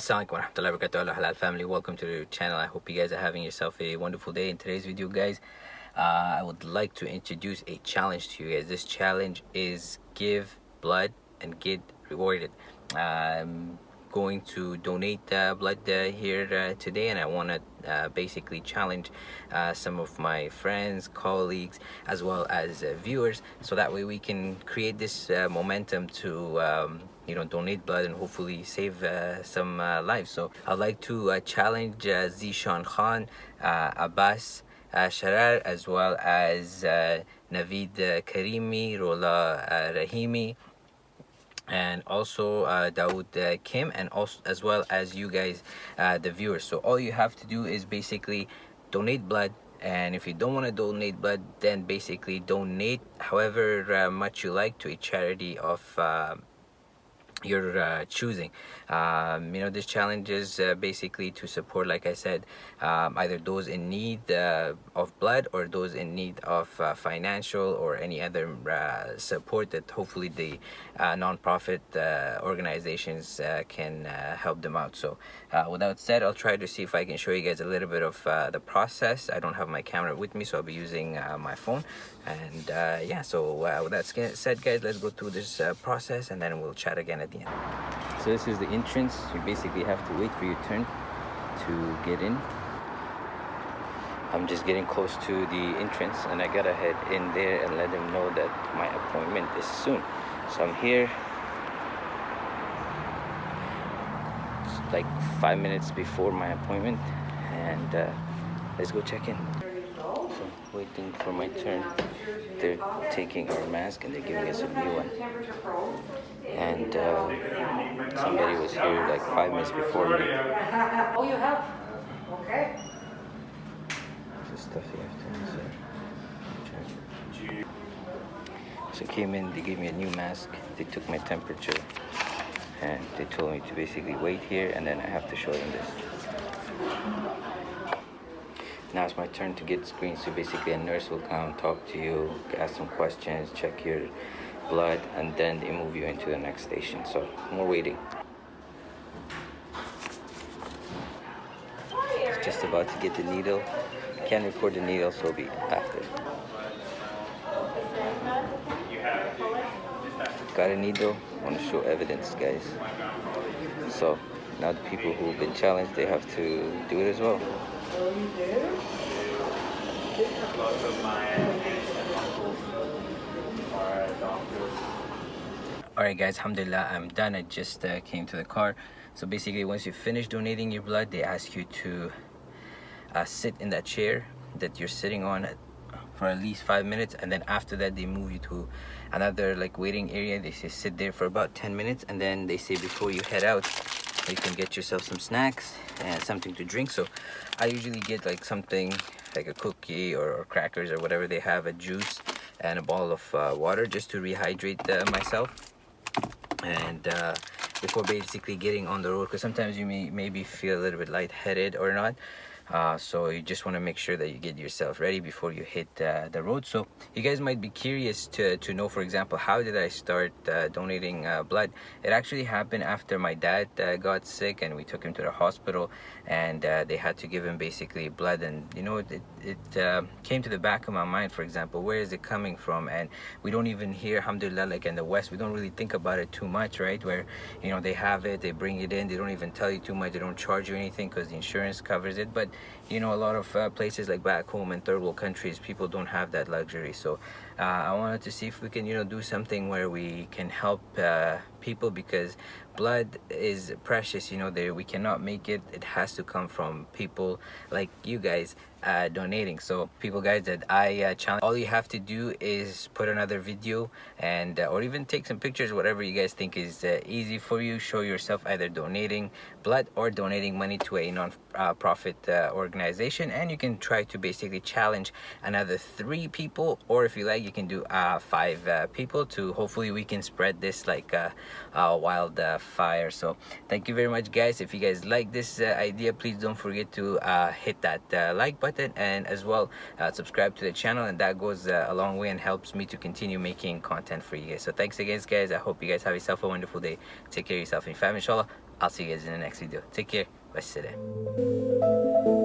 Assalamualaikum wabarakatuh. Halal family. Welcome to the channel. I hope you guys are having yourself a wonderful day in today's video guys. Uh, I would like to introduce a challenge to you guys. This challenge is give blood and get rewarded. I'm going to donate blood uh, here uh, today and I want to uh, basically challenge some of my friends colleagues as well as viewers so that way we can create this momentum to um, you know donate blood and hopefully save uh, some uh, lives. So i'd like to uh, challenge zishan khan abbas sharar as well as navid karimi rola rahimi and also uh, Dawood uh, Kim and also as well as you guys uh, the viewers. So all you have to do is basically donate blood and if you don't want to donate blood then basically donate however much you like to a charity of you're uh, choosing. Um, you know this challenge is uh, basically to support like I said um, either those in need uh, of blood or those in need of uh, financial or any other uh, support that hopefully the uh, non-profit organizations can help them out. So with that said I'll try to see if I can show you guys a little bit of the process. I don't have my camera with me so I'll be using my phone. And yeah so with that said guys let's go through this process and then we'll chat again at so this is the entrance. You basically have to wait for your turn to get in. I'm just getting close to the entrance and I gotta head in there and let them know that my appointment is soon. So I'm here. Like five minutes before my appointment and uh, let's go check in so waiting for my turn. They're taking our mask and they're giving us a new one. And uh, somebody was here like five minutes before me. Oh you have. Okay. The stuff you have to answer. So came in they gave me a new mask. They took my temperature. And they told me to basically wait here and then I have to show them this now it's my turn to get screened so basically a nurse will come talk to you ask some questions check your blood and then they move you into the next station. So more waiting. Just about to get the needle. I can't record the needle so it'll be after got a needle? Want to show evidence guys. So now the people who've been challenged they have to do it as well Alright guys, alhamdulillah, I'm done. I just uh, came to the car. So basically, once you finish donating your blood, they ask you to uh, sit in that chair that you're sitting on for at least five minutes and then after that they move you to another like waiting area they say sit there for about 10 minutes and then they say before you head out you can get yourself some snacks and something to drink. So i usually get like something like a cookie or, or crackers or whatever they have a juice and a bottle of uh, water just to rehydrate uh, myself. And uh, before basically getting on the road because sometimes you may maybe feel a little bit lightheaded or not uh, so you just want to make sure that you get yourself ready before you hit uh, the road. So you guys might be curious to, to know for example how did I start uh, donating uh, blood? It actually happened after my dad uh, got sick and we took him to the hospital and uh, they had to give him basically blood and you know it, it came to the back of my mind for example where is it coming from? And we don't even hear alhamdulillah like in the west we don't really think about it too much right? Where you know they have it they bring it in they don't even tell you too much they don't charge you anything because the insurance covers it. But you know a lot of uh, places like back home in third world countries people don't have that luxury. So uh, I wanted to see if we can you know do something where we can help uh, people because blood is precious you know there we cannot make it it has to come from people like you guys uh, donating. So people guys that I uh, challenge all you have to do is put another video and uh, or even take some pictures whatever you guys think is uh, easy for you show yourself either donating blood or donating money to a non non-profit uh, organization. And you can try to basically challenge another three people or if you like you can do uh, five uh, people to hopefully we can spread this like uh, uh, wildfire. So thank you very much guys. If you guys like this uh, idea please don't forget to hit that like button and as well subscribe to the channel and that goes a long way and helps me to continue making content for you guys. So thanks again guys. I hope you guys have yourself a wonderful day. Take care of yourself and your family inshallah. I'll see you guys in the next video. Take care. Bye